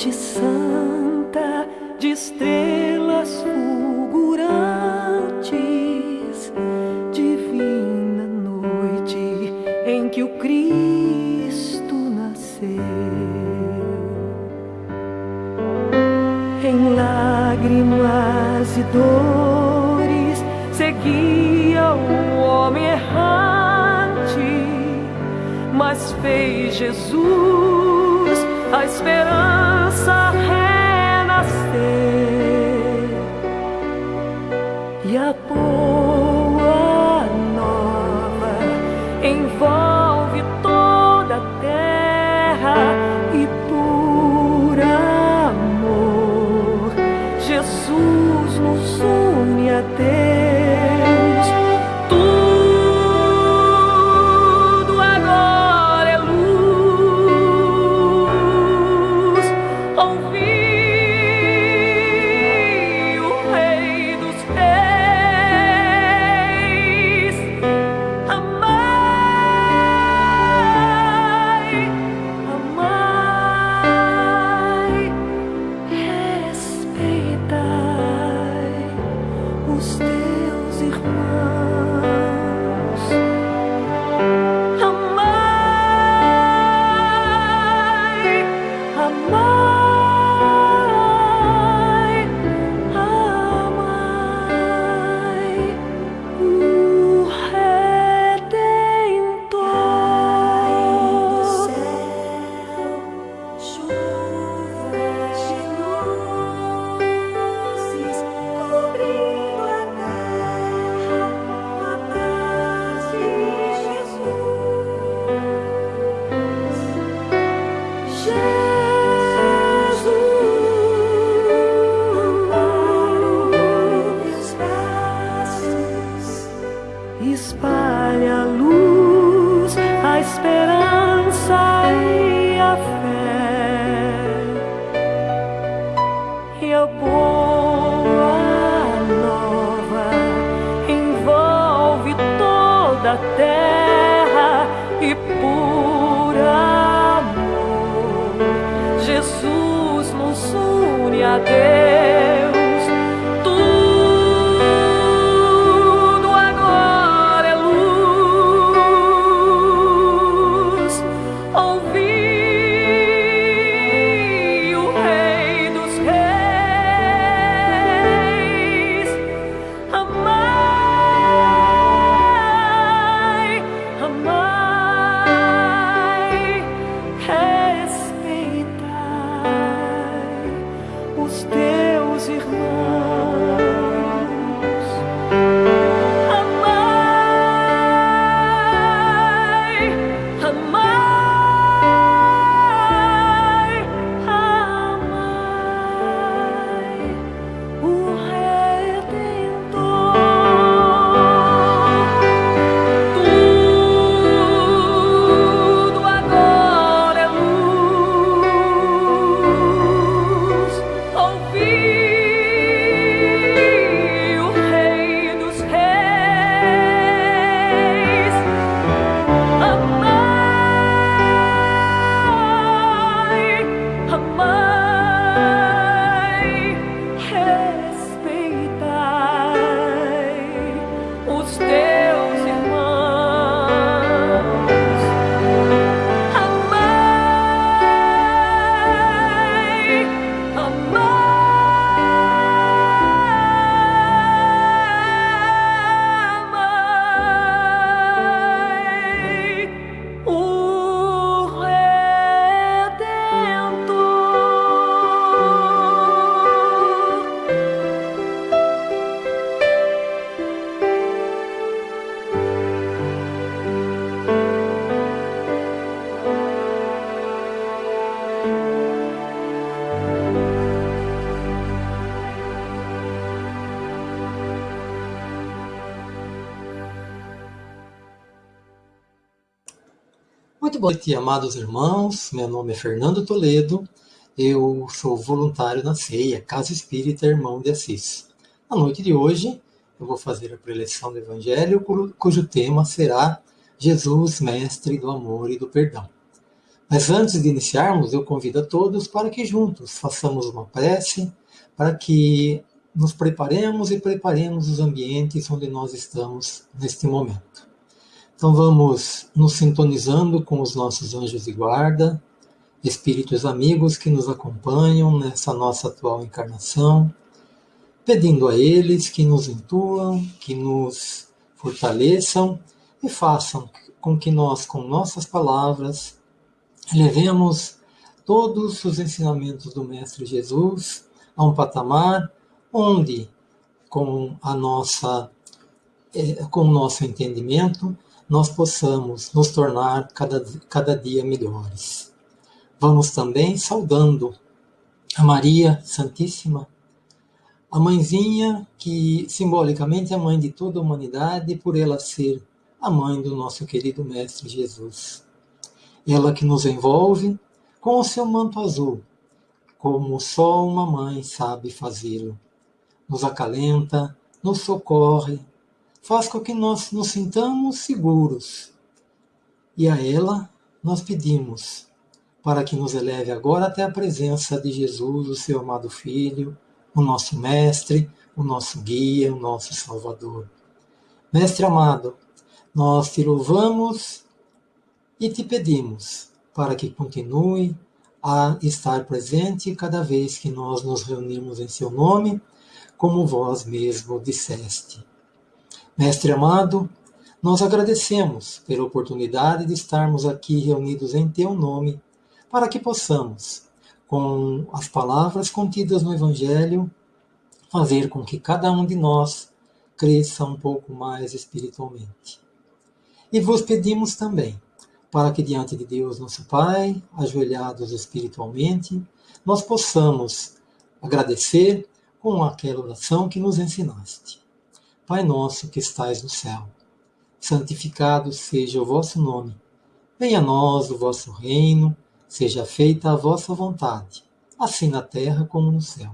noite santa de estrelas fulgurantes, divina noite em que o Cristo nasceu. Em lágrimas e dores seguia o homem errante, mas fez Jesus a esperança a boa noite, amados irmãos. Meu nome é Fernando Toledo. Eu sou voluntário na CEIA, Casa Espírita Irmão de Assis. Na noite de hoje, eu vou fazer a preleção do Evangelho, cu- cujo tema será Jesus, Mestre do Amor e do Perdão. Mas antes de iniciarmos, eu convido a todos para que juntos façamos uma prece, para que nos preparemos e preparemos os ambientes onde nós estamos neste momento. Então vamos nos sintonizando com os nossos anjos de guarda, espíritos amigos que nos acompanham nessa nossa atual encarnação, pedindo a eles que nos intuam, que nos fortaleçam e façam com que nós, com nossas palavras, levemos todos os ensinamentos do Mestre Jesus a um patamar onde, com a nossa eh, com o nosso entendimento, nós possamos nos tornar cada, cada dia melhores. Vamos também saudando a Maria Santíssima, a mãezinha que simbolicamente é a mãe de toda a humanidade, por ela ser a mãe do nosso querido Mestre Jesus ela que nos envolve com o seu manto azul, como só uma mãe sabe fazê-lo. Nos acalenta, nos socorre, faz com que nós nos sintamos seguros. E a ela nós pedimos para que nos eleve agora até a presença de Jesus, o seu amado Filho, o nosso Mestre, o nosso Guia, o nosso Salvador. Mestre amado, nós te louvamos e te pedimos para que continue a estar presente cada vez que nós nos reunimos em seu nome, como vós mesmo disseste. Mestre amado, nós agradecemos pela oportunidade de estarmos aqui reunidos em teu nome, para que possamos, com as palavras contidas no Evangelho, fazer com que cada um de nós cresça um pouco mais espiritualmente. E vos pedimos também para que diante de Deus, nosso Pai, ajoelhados espiritualmente, nós possamos agradecer com aquela oração que nos ensinaste. Pai nosso que estais no céu, santificado seja o vosso nome. Venha a nós o vosso reino, seja feita a vossa vontade, assim na terra como no céu.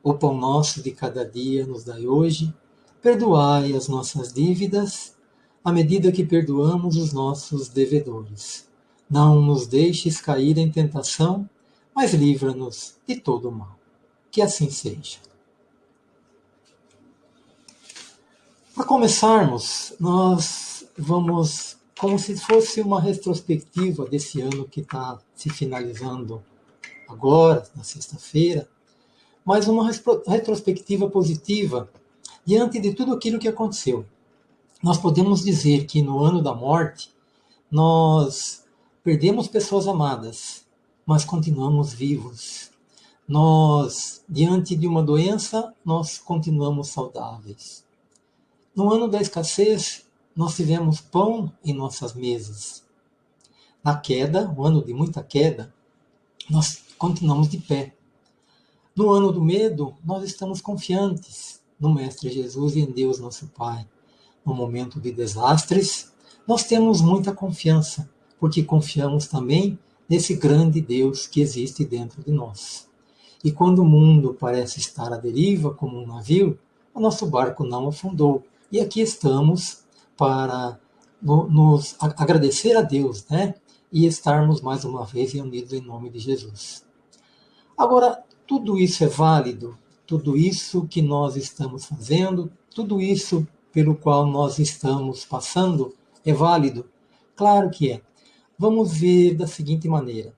O pão nosso de cada dia nos dai hoje, perdoai as nossas dívidas, à medida que perdoamos os nossos devedores. Não nos deixes cair em tentação, mas livra-nos de todo o mal. Que assim seja. Para começarmos, nós vamos, como se fosse uma retrospectiva desse ano que está se finalizando agora, na sexta-feira, mas uma retrospectiva positiva diante de tudo aquilo que aconteceu nós podemos dizer que no ano da morte nós perdemos pessoas amadas, mas continuamos vivos. Nós, diante de uma doença, nós continuamos saudáveis. No ano da escassez, nós tivemos pão em nossas mesas. Na queda, o ano de muita queda, nós continuamos de pé. No ano do medo, nós estamos confiantes no Mestre Jesus e em Deus, nosso Pai no momento de desastres, nós temos muita confiança, porque confiamos também nesse grande Deus que existe dentro de nós. E quando o mundo parece estar à deriva como um navio, o nosso barco não afundou. E aqui estamos para nos agradecer a Deus, né? E estarmos mais uma vez reunidos em nome de Jesus. Agora, tudo isso é válido, tudo isso que nós estamos fazendo, tudo isso pelo qual nós estamos passando é válido? Claro que é. Vamos ver da seguinte maneira.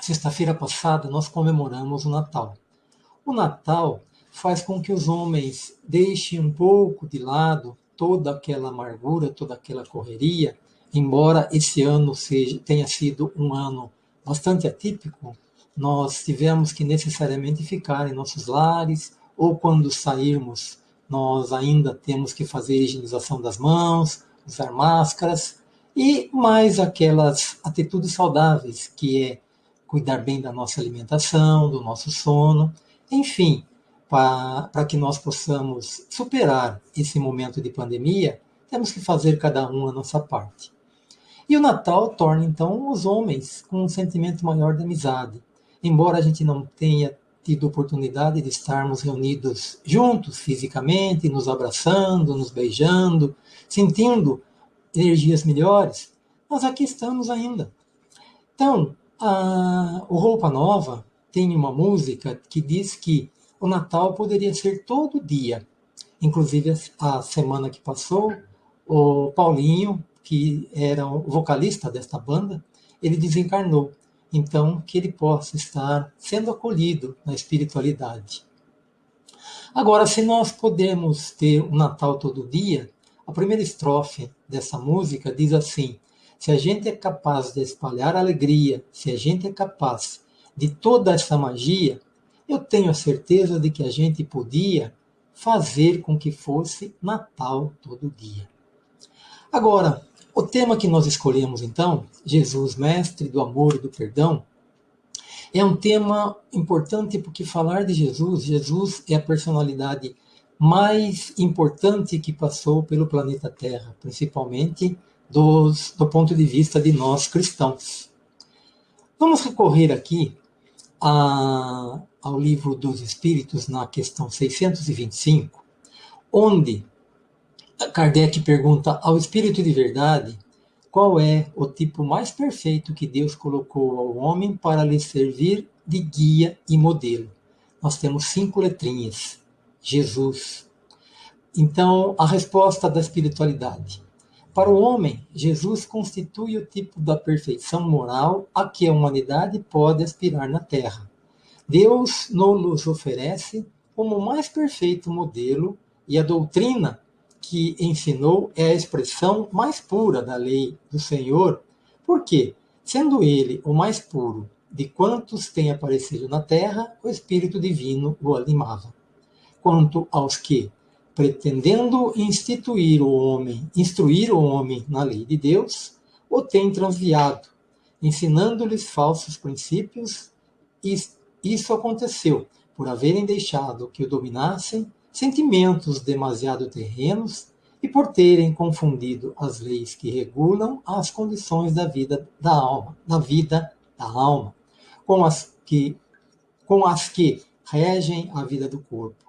Sexta-feira passada nós comemoramos o Natal. O Natal faz com que os homens deixem um pouco de lado toda aquela amargura, toda aquela correria, embora esse ano seja, tenha sido um ano bastante atípico, nós tivemos que necessariamente ficar em nossos lares, ou quando sairmos nós ainda temos que fazer higienização das mãos, usar máscaras e mais aquelas atitudes saudáveis, que é cuidar bem da nossa alimentação, do nosso sono, enfim, para que nós possamos superar esse momento de pandemia, temos que fazer cada um a nossa parte. E o Natal torna então os homens com um sentimento maior de amizade. Embora a gente não tenha tido oportunidade de estarmos reunidos juntos fisicamente, nos abraçando, nos beijando, sentindo energias melhores, nós aqui estamos ainda. Então, a, o Roupa Nova tem uma música que diz que o Natal poderia ser todo dia. Inclusive, a semana que passou, o Paulinho, que era o vocalista desta banda, ele desencarnou. Então, que ele possa estar sendo acolhido na espiritualidade. Agora, se nós podemos ter o Natal todo dia, a primeira estrofe dessa música diz assim: se a gente é capaz de espalhar alegria, se a gente é capaz de toda essa magia, eu tenho a certeza de que a gente podia fazer com que fosse Natal todo dia. Agora, o tema que nós escolhemos então, Jesus, mestre do amor e do perdão, é um tema importante porque falar de Jesus, Jesus é a personalidade mais importante que passou pelo planeta Terra, principalmente dos, do ponto de vista de nós cristãos. Vamos recorrer aqui a, ao livro dos Espíritos, na questão 625, onde Kardec pergunta ao Espírito de Verdade qual é o tipo mais perfeito que Deus colocou ao homem para lhe servir de guia e modelo. Nós temos cinco letrinhas: Jesus. Então, a resposta da espiritualidade. Para o homem, Jesus constitui o tipo da perfeição moral a que a humanidade pode aspirar na Terra. Deus nos oferece como mais perfeito modelo e a doutrina que ensinou é a expressão mais pura da lei do Senhor, porque, sendo ele o mais puro de quantos têm aparecido na terra, o Espírito Divino o animava. Quanto aos que, pretendendo instituir o homem, instruir o homem na lei de Deus, o têm transviado, ensinando-lhes falsos princípios, e isso aconteceu por haverem deixado que o dominassem sentimentos demasiado terrenos e por terem confundido as leis que regulam as condições da vida da alma, da vida da alma, com as que com as que regem a vida do corpo.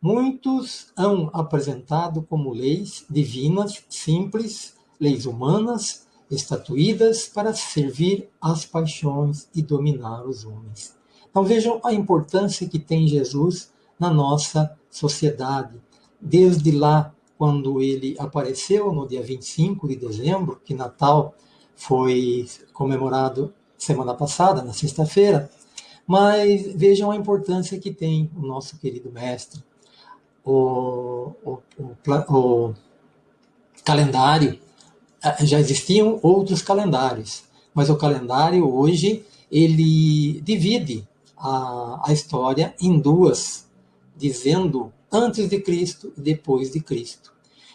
Muitos hão apresentado como leis divinas, simples, leis humanas, estatuídas para servir às paixões e dominar os homens. Então vejam a importância que tem Jesus na nossa sociedade. Desde lá, quando ele apareceu no dia 25 de dezembro, que Natal foi comemorado semana passada, na sexta-feira, mas vejam a importância que tem o nosso querido mestre. O, o, o, o calendário, eh, já existiam outros calendários, mas o calendário hoje ele divide a, a história em duas dizendo antes de Cristo e depois de Cristo.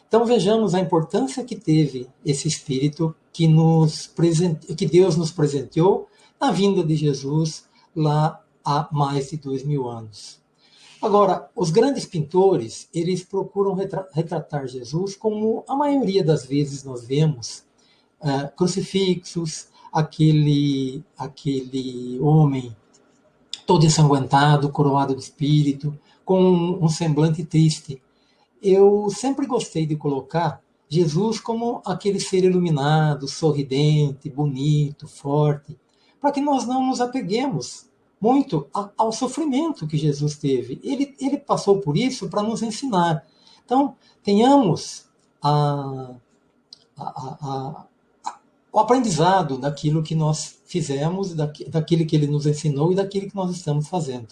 Então vejamos a importância que teve esse Espírito que, nos presente, que Deus nos presenteou na vinda de Jesus lá há mais de dois mil anos. Agora, os grandes pintores, eles procuram retratar Jesus como a maioria das vezes nós vemos uh, crucifixos, aquele, aquele homem todo ensanguentado, coroado de espírito, com um semblante triste. Eu sempre gostei de colocar Jesus como aquele ser iluminado, sorridente, bonito, forte, para que nós não nos apeguemos muito ao sofrimento que Jesus teve. Ele, ele passou por isso para nos ensinar. Então, tenhamos a, a, a, o aprendizado daquilo que nós fizemos, daquilo que ele nos ensinou e daquilo que nós estamos fazendo.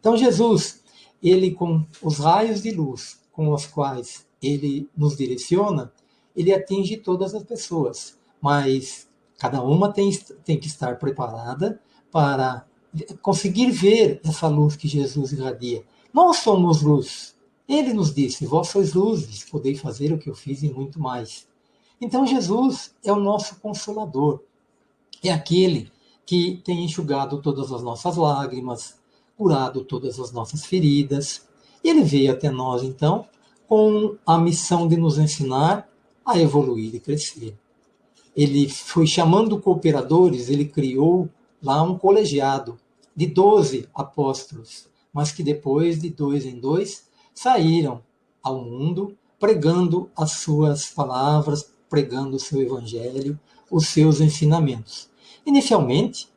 Então, Jesus, ele com os raios de luz com os quais ele nos direciona, ele atinge todas as pessoas, mas cada uma tem, tem que estar preparada para conseguir ver essa luz que Jesus irradia. Nós somos luz. Ele nos disse: Vós sois luzes, podeis fazer o que eu fiz e muito mais. Então, Jesus é o nosso consolador. É aquele que tem enxugado todas as nossas lágrimas, curado todas as nossas feridas. E ele veio até nós, então, com a missão de nos ensinar a evoluir e crescer. Ele foi chamando cooperadores, ele criou lá um colegiado de 12 apóstolos, mas que depois, de dois em dois, saíram ao mundo pregando as suas palavras, pregando o seu evangelho, os seus ensinamentos. Inicialmente,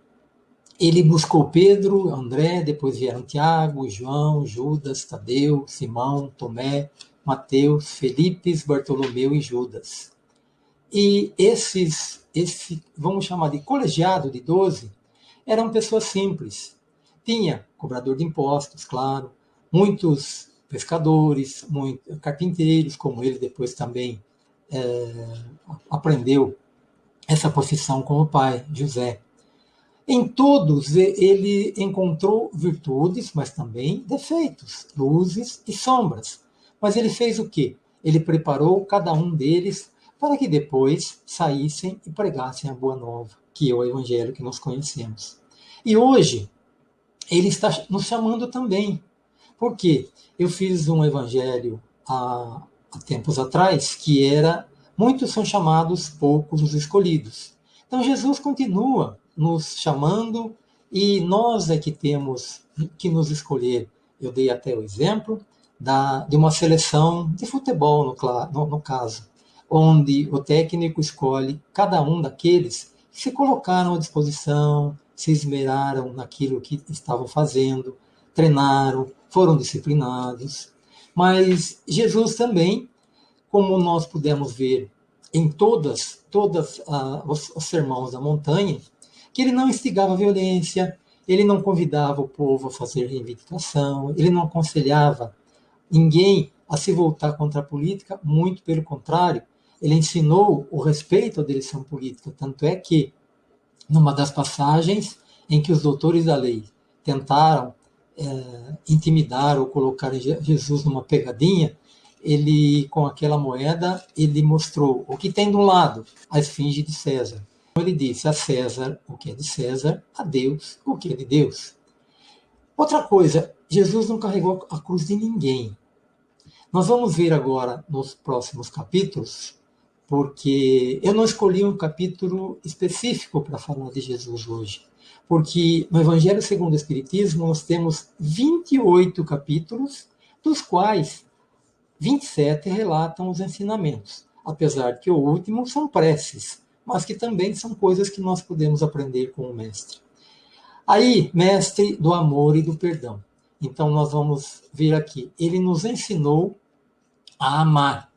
ele buscou Pedro, André, depois vieram Tiago, João, Judas, Tadeu, Simão, Tomé, Mateus, Felipe, Bartolomeu e Judas. E esses, esse, vamos chamar de colegiado de 12, eram pessoas simples. Tinha cobrador de impostos, claro, muitos pescadores, muitos carpinteiros, como ele depois também é, aprendeu essa profissão com o pai, José. Em todos ele encontrou virtudes, mas também defeitos, luzes e sombras. Mas ele fez o quê? Ele preparou cada um deles para que depois saíssem e pregassem a boa nova, que é o evangelho que nós conhecemos. E hoje ele está nos chamando também. Porque eu fiz um evangelho há, há tempos atrás que era muitos são chamados, poucos os escolhidos. Então Jesus continua nos chamando e nós é que temos que nos escolher. Eu dei até o exemplo da, de uma seleção de futebol, no, no, no caso, onde o técnico escolhe cada um daqueles que se colocaram à disposição, se esmeraram naquilo que estavam fazendo, treinaram, foram disciplinados. Mas Jesus também, como nós pudemos ver em todas, todas ah, os, os sermões da montanha, que ele não instigava violência, ele não convidava o povo a fazer reivindicação, ele não aconselhava ninguém a se voltar contra a política, muito pelo contrário, ele ensinou o respeito à direção política. Tanto é que, numa das passagens em que os doutores da lei tentaram é, intimidar ou colocar Jesus numa pegadinha, ele, com aquela moeda, ele mostrou o que tem um lado, a esfinge de César. Ele disse a César o que é de César, a Deus o que é de Deus. Outra coisa, Jesus não carregou a cruz de ninguém. Nós vamos ver agora nos próximos capítulos, porque eu não escolhi um capítulo específico para falar de Jesus hoje, porque no Evangelho segundo o Espiritismo nós temos 28 capítulos, dos quais 27 relatam os ensinamentos, apesar que o último são preces, mas que também são coisas que nós podemos aprender com o Mestre. Aí, Mestre do amor e do perdão. Então, nós vamos ver aqui. Ele nos ensinou a amar.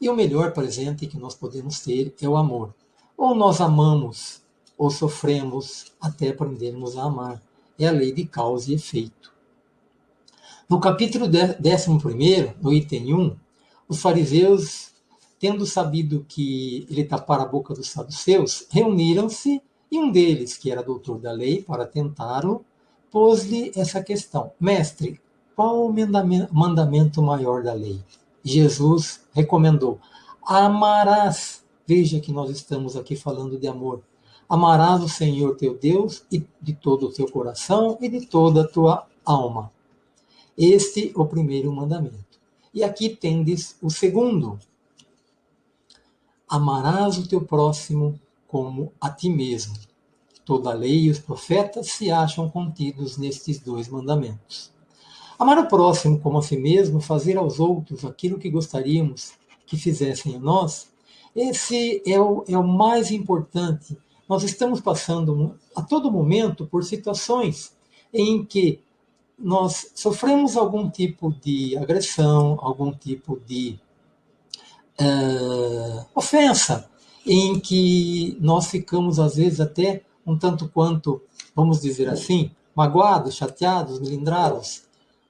E o melhor presente que nós podemos ter é o amor. Ou nós amamos, ou sofremos até aprendermos a amar. É a lei de causa e efeito. No capítulo 11, no item 1, os fariseus tendo sabido que ele tapara a boca dos saduceus, reuniram-se e um deles, que era doutor da lei, para tentá-lo, pôs-lhe essa questão: Mestre, qual o mandamento maior da lei? Jesus recomendou: Amarás. Veja que nós estamos aqui falando de amor. Amarás o Senhor teu Deus de todo o teu coração e de toda a tua alma. Este é o primeiro mandamento. E aqui tendes o segundo, Amarás o teu próximo como a ti mesmo. Toda a lei e os profetas se acham contidos nestes dois mandamentos. Amar o próximo como a si mesmo, fazer aos outros aquilo que gostaríamos que fizessem a nós, esse é o, é o mais importante. Nós estamos passando a todo momento por situações em que nós sofremos algum tipo de agressão, algum tipo de uh, ofensa, em que nós ficamos, às vezes, até um tanto quanto, vamos dizer assim, magoados, chateados, melindrados.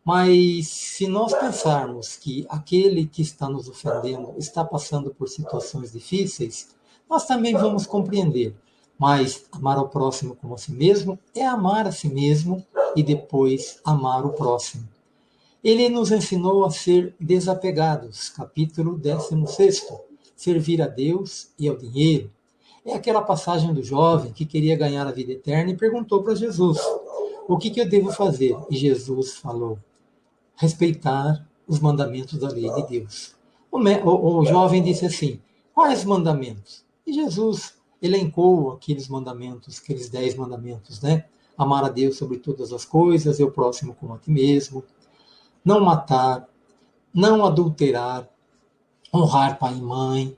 Mas se nós pensarmos que aquele que está nos ofendendo está passando por situações difíceis, nós também vamos compreender. Mas amar ao próximo como a si mesmo é amar a si mesmo e depois amar o próximo. Ele nos ensinou a ser desapegados, capítulo 16. Servir a Deus e ao dinheiro. É aquela passagem do jovem que queria ganhar a vida eterna e perguntou para Jesus: O que, que eu devo fazer? E Jesus falou: Respeitar os mandamentos da lei de Deus. O, o, o jovem disse assim: Quais mandamentos? E Jesus elencou aqueles mandamentos, aqueles dez mandamentos, né? Amar a Deus sobre todas as coisas, e o próximo como a ti mesmo, não matar, não adulterar, honrar pai e mãe.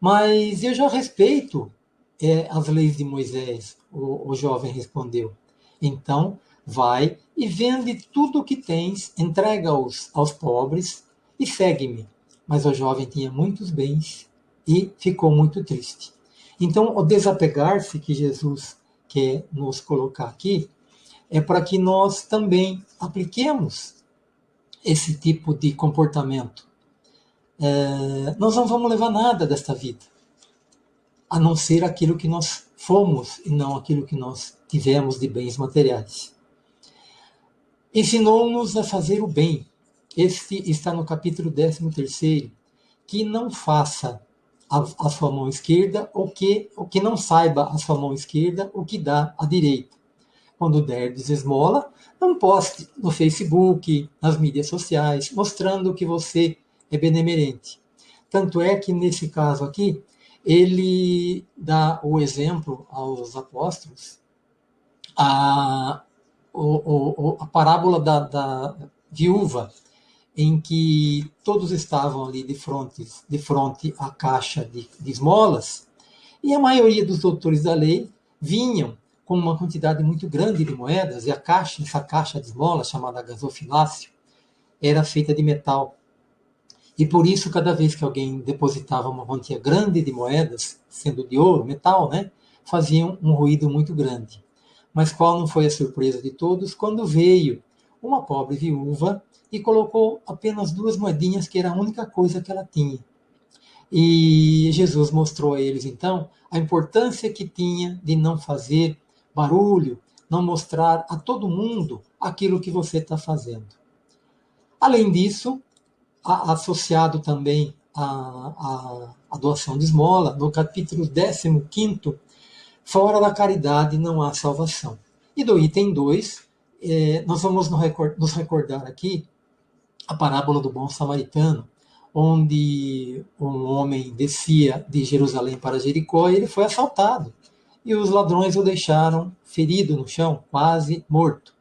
Mas eu já respeito é, as leis de Moisés? O, o jovem respondeu. Então, vai e vende tudo o que tens, entrega-os aos pobres e segue-me. Mas o jovem tinha muitos bens e ficou muito triste. Então, o desapegar-se que Jesus quer nos colocar aqui é para que nós também apliquemos esse tipo de comportamento. É, nós não vamos levar nada desta vida, a não ser aquilo que nós fomos e não aquilo que nós tivemos de bens materiais. Ensinou-nos a fazer o bem. Este está no capítulo 13, que não faça a, a, sua mão esquerda o que, o que não saiba a sua mão esquerda o que dá a direita. Quando der esmola, não poste no Facebook, nas mídias sociais, mostrando que você é benemerente. Tanto é que nesse caso aqui, ele dá o exemplo aos apóstolos, a, o, o, a parábola da, da viúva, em que todos estavam ali de frente, de frente à caixa de, de esmolas, e a maioria dos doutores da lei vinham com uma quantidade muito grande de moedas, e a caixa, essa caixa de esmolas, chamada gasofilácio, era feita de metal. E por isso, cada vez que alguém depositava uma quantia grande de moedas, sendo de ouro, metal, né, faziam um ruído muito grande. Mas qual não foi a surpresa de todos quando veio uma pobre viúva e colocou apenas duas moedinhas, que era a única coisa que ela tinha. E Jesus mostrou a eles, então, a importância que tinha de não fazer barulho, não mostrar a todo mundo aquilo que você está fazendo. Além disso, associado também à, doação de esmola, no capítulo 15, fora da caridade não há salvação. E do item 2, é, nós vamos nos recordar aqui a parábola do bom samaritano, onde um homem descia de Jerusalém para Jericó e ele foi assaltado. E os ladrões o deixaram ferido no chão, quase morto.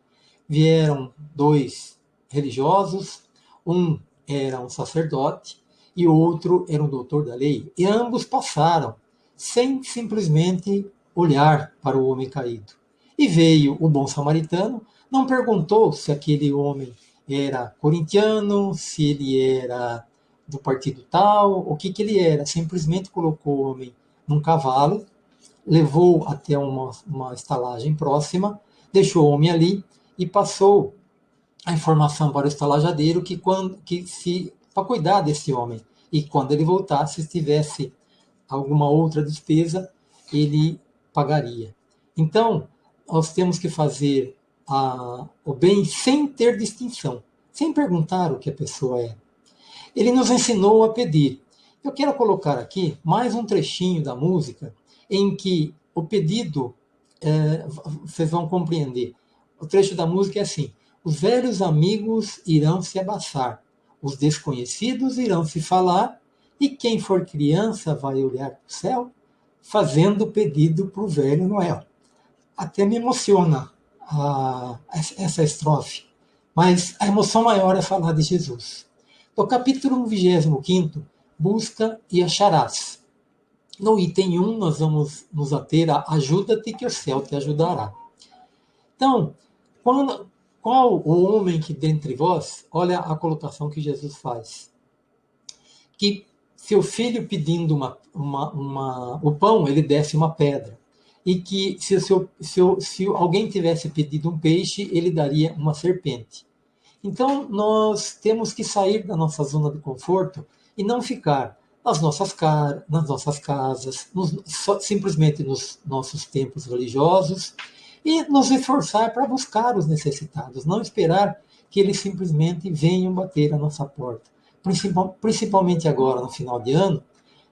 Vieram dois religiosos, um era um sacerdote e outro era um doutor da lei, e ambos passaram sem simplesmente olhar para o homem caído. E veio o bom samaritano, não perguntou se aquele homem era corintiano, se ele era do partido tal, o que, que ele era. Simplesmente colocou o homem num cavalo, levou até uma, uma estalagem próxima, deixou o homem ali e passou a informação para o estalajadeiro que quando que se para cuidar desse homem e quando ele voltasse se tivesse alguma outra despesa ele pagaria. Então nós temos que fazer a, o bem sem ter distinção, sem perguntar o que a pessoa é. Ele nos ensinou a pedir. Eu quero colocar aqui mais um trechinho da música em que o pedido, é, vocês vão compreender. O trecho da música é assim: os velhos amigos irão se abaçar, os desconhecidos irão se falar, e quem for criança vai olhar para o céu, fazendo pedido para o velho Noel. Até me emociona a, essa estrofe. Mas a emoção maior é falar de Jesus. No capítulo 25, busca e acharás. No item 1, nós vamos nos ater a ajuda-te que o céu te ajudará. Então, quando, qual o homem que dentre vós, olha a colocação que Jesus faz, que seu filho pedindo uma, uma, uma, o pão, ele desce uma pedra e que se, se, se, alguém tivesse pedido um peixe, ele daria uma serpente. Então, nós temos que sair da nossa zona de conforto e não ficar nas nossas, car nas nossas casas, nos, só, simplesmente nos nossos templos religiosos, e nos esforçar para buscar os necessitados, não esperar que eles simplesmente venham bater a nossa porta. Principal, principalmente agora, no final de ano,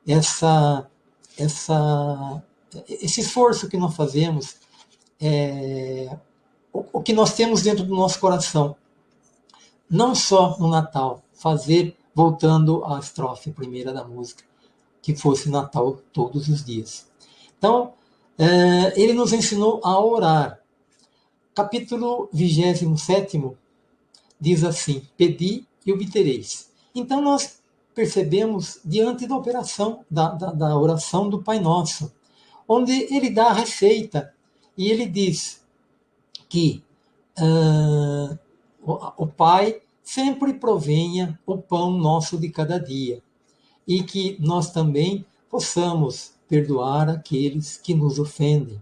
essa, essa esse esforço que nós fazemos, é, o, o que nós temos dentro do nosso coração, não só no Natal, fazer, voltando à estrofe primeira da música, que fosse Natal todos os dias. Então, é, ele nos ensinou a orar. Capítulo 27 diz assim: Pedi e obtereis. Então, nós percebemos, diante da operação, da, da, da oração do Pai Nosso, onde ele dá a receita e ele diz que uh, o, Pai sempre provenha o pão nosso de cada dia e que nós também possamos perdoar aqueles que nos ofendem.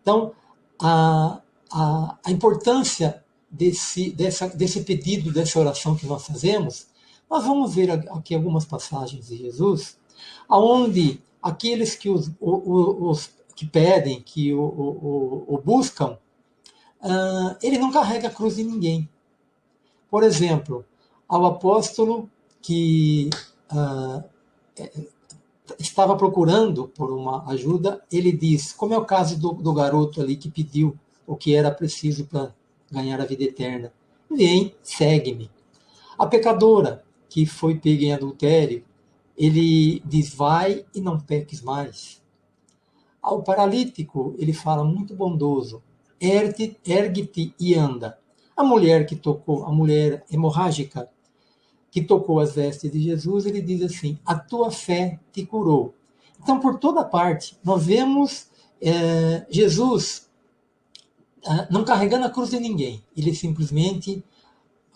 Então, a, a, a importância desse, dessa, desse pedido, dessa oração que nós fazemos, nós vamos ver aqui algumas passagens de Jesus, aonde aqueles que os, os, os que pedem, que o, o, o buscam, uh, ele não carrega a cruz de ninguém. Por exemplo, ao apóstolo que uh, estava procurando por uma ajuda, ele diz, como é o caso do, do garoto ali que pediu o que era preciso para ganhar a vida eterna. Vem, segue-me. A pecadora que foi pega em adultério, ele diz, vai e não peques mais. Ao paralítico, ele fala muito bondoso, ergue-te e anda. A mulher que tocou, a mulher hemorrágica, que tocou as vestes de Jesus, ele diz assim: A tua fé te curou. Então, por toda parte, nós vemos é, Jesus ah, não carregando a cruz de ninguém. Ele simplesmente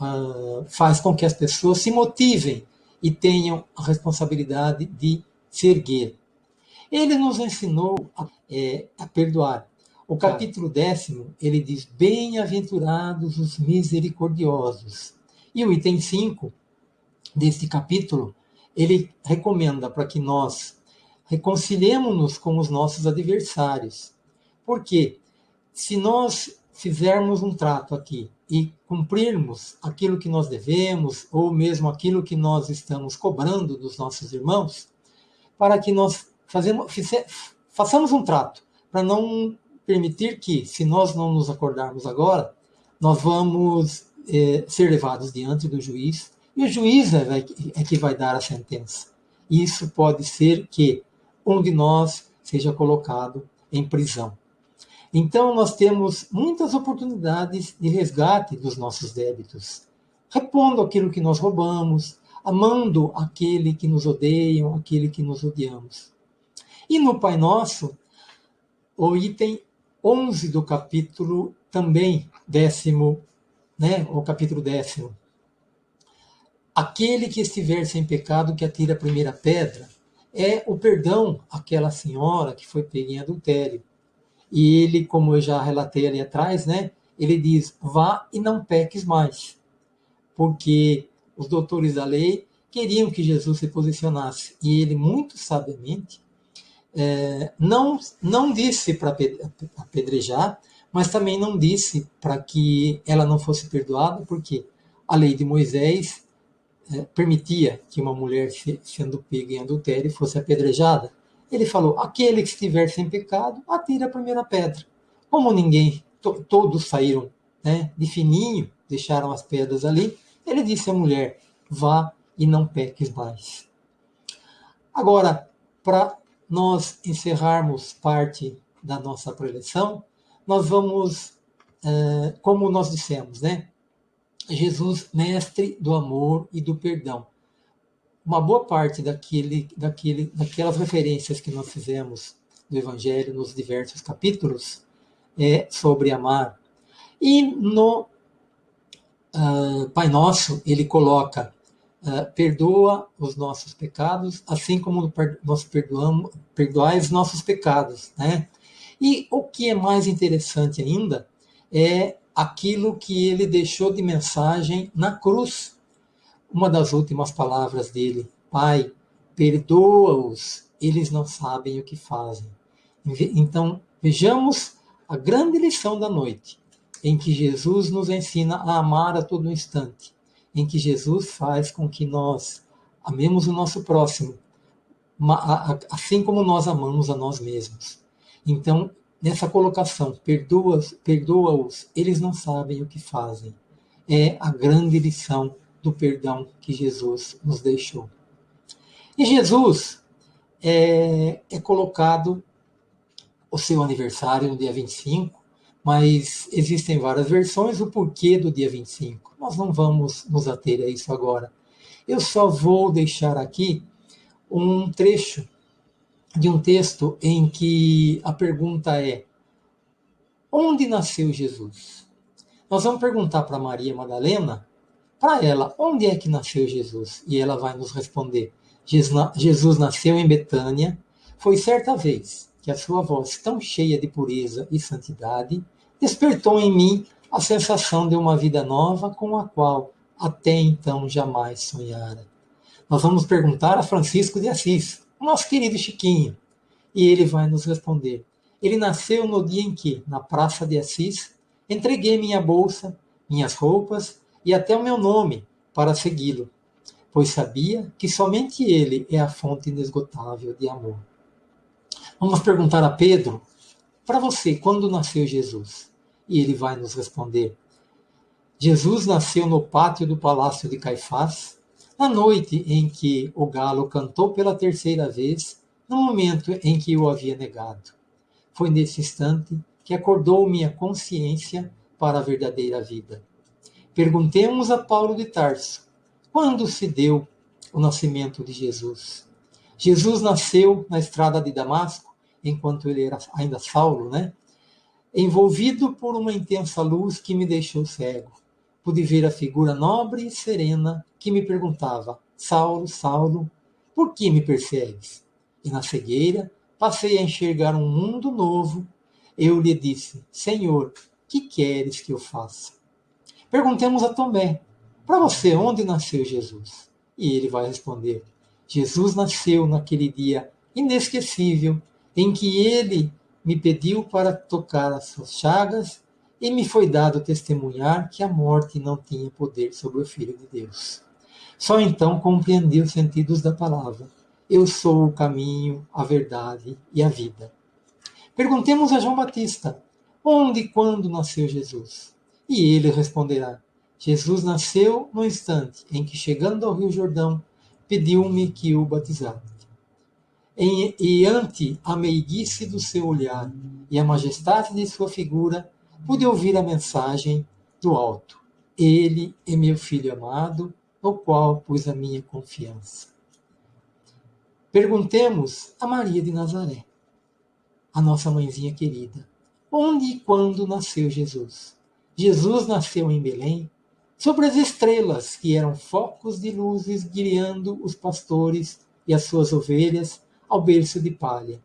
uh, faz com que as pessoas se motivem e tenham a responsabilidade de se erguer. Ele nos ensinou a, é, a perdoar. O capítulo décimo, ele diz: Bem-aventurados os misericordiosos. E o item 5 deste capítulo, ele recomenda para que nós reconciliemos-nos com os nossos adversários. Por quê? Se nós fizermos um trato aqui e cumprirmos aquilo que nós devemos, ou mesmo aquilo que nós estamos cobrando dos nossos irmãos, para que nós fazemos, façamos um trato, para não permitir que, se nós não nos acordarmos agora, nós vamos é, ser levados diante do juiz, e o juiz é, é que vai dar a sentença. Isso pode ser que um de nós seja colocado em prisão. Então, nós temos muitas oportunidades de resgate dos nossos débitos, repondo aquilo que nós roubamos, amando aquele que nos odeiam, aquele que nos odiamos. E no Pai Nosso, o item 11 do capítulo também décimo, né, o capítulo décimo. Aquele que estiver sem pecado que atira a primeira pedra é o perdão àquela senhora que foi pega em adultério. E ele, como eu já relatei ali atrás, né, ele diz: vá e não peques mais. Porque os doutores da lei queriam que Jesus se posicionasse. E ele, muito sabiamente, é, não, não disse para apedrejar, mas também não disse para que ela não fosse perdoada, porque a lei de Moisés é, permitia que uma mulher, sendo pega em adultério, fosse apedrejada. Ele falou: aquele que estiver sem pecado, atira a primeira pedra. Como ninguém, to, todos saíram né, de fininho, deixaram as pedras ali, ele disse à mulher: vá e não peques mais. Agora, para nós encerrarmos parte da nossa preleção, nós vamos, é, como nós dissemos, né? Jesus, mestre do amor e do perdão. Uma boa parte daquele, daquele, daquelas referências que nós fizemos do Evangelho nos diversos capítulos é sobre amar. E no uh, Pai Nosso, ele coloca uh, perdoa os nossos pecados, assim como nós perdoamos, perdoai os nossos pecados, né? E o que é mais interessante ainda é aquilo que ele deixou de mensagem na cruz. Uma das últimas palavras dele, Pai, perdoa-os, eles não sabem o que fazem. Então, vejamos a grande lição da noite, em que Jesus nos ensina a amar a todo instante, em que Jesus faz com que nós amemos o nosso próximo, assim como nós amamos a nós mesmos. Então, nessa colocação, perdoa-os, perdoa eles não sabem o que fazem. É a grande lição do perdão que Jesus nos deixou. E Jesus é, é colocado o seu aniversário no dia 25, mas existem várias versões, o porquê do dia 25. Nós não vamos nos ater a isso agora. Eu só vou deixar aqui um trecho de um texto em que a pergunta é: Onde nasceu Jesus? Nós vamos perguntar para Maria Madalena, para ela, onde é que nasceu Jesus? E ela vai nos responder: Jesus nasceu em Betânia. Foi certa vez que a sua voz, tão cheia de pureza e santidade, despertou em mim a sensação de uma vida nova com a qual até então jamais sonhara. Nós vamos perguntar a Francisco de Assis, nosso querido Chiquinho, e ele vai nos responder. Ele nasceu no dia em que, na Praça de Assis, entreguei minha bolsa, minhas roupas e até o meu nome para segui-lo, pois sabia que somente ele é a fonte inesgotável de amor. Vamos perguntar a Pedro, para você, quando nasceu Jesus? E ele vai nos responder. Jesus nasceu no pátio do palácio de Caifás, na noite em que o galo cantou pela terceira vez, no momento em que o havia negado. Foi nesse instante que acordou minha consciência para a verdadeira vida. Perguntemos a Paulo de Tarso: quando se deu o nascimento de Jesus? Jesus nasceu na estrada de Damasco, enquanto ele era ainda Saulo, né? Envolvido por uma intensa luz que me deixou cego, pude ver a figura nobre e serena que me perguntava: Saulo, Saulo, por que me persegues? E na cegueira passei a enxergar um mundo novo. Eu lhe disse: Senhor, que queres que eu faça? Perguntemos a Tomé: Para você, onde nasceu Jesus? E ele vai responder: Jesus nasceu naquele dia inesquecível em que ele me pediu para tocar as suas chagas e me foi dado testemunhar que a morte não tinha poder sobre o Filho de Deus. Só então compreendi os sentidos da palavra. Eu sou o caminho, a verdade e a vida. Perguntemos a João Batista: onde e quando nasceu Jesus? E ele responderá: Jesus nasceu no instante em que, chegando ao Rio Jordão, pediu-me que o batizasse e ante a meiguice do seu olhar e a majestade de sua figura, pude ouvir a mensagem do alto. Ele é meu filho amado, no qual pus a minha confiança. Perguntemos a Maria de Nazaré, a nossa mãezinha querida, onde e quando nasceu Jesus? Jesus nasceu em Belém, sobre as estrelas que eram focos de luzes guiando os pastores e as suas ovelhas ao berço de palha.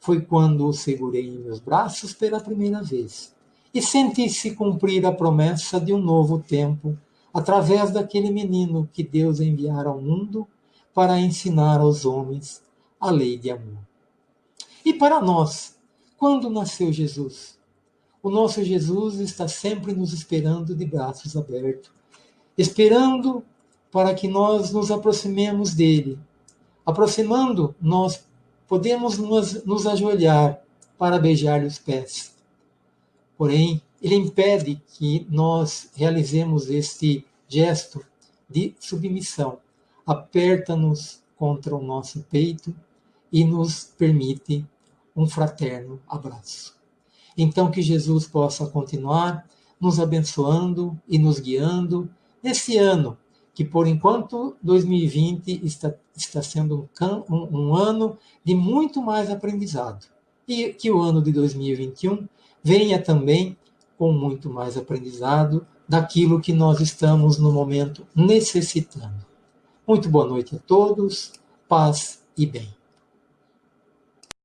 Foi quando o segurei em meus braços pela primeira vez e senti-se cumprir a promessa de um novo tempo através daquele menino que Deus enviara ao mundo para ensinar aos homens a lei de amor. E para nós, quando nasceu Jesus? O nosso Jesus está sempre nos esperando de braços abertos, esperando para que nós nos aproximemos dele Aproximando, nós podemos nos, nos ajoelhar para beijar-lhe os pés. Porém, ele impede que nós realizemos este gesto de submissão. Aperta-nos contra o nosso peito e nos permite um fraterno abraço. Então, que Jesus possa continuar nos abençoando e nos guiando nesse ano que por enquanto 2020 está, está sendo um, um, um ano de muito mais aprendizado. E que o ano de 2021 venha também com muito mais aprendizado daquilo que nós estamos no momento necessitando. Muito boa noite a todos, paz e bem.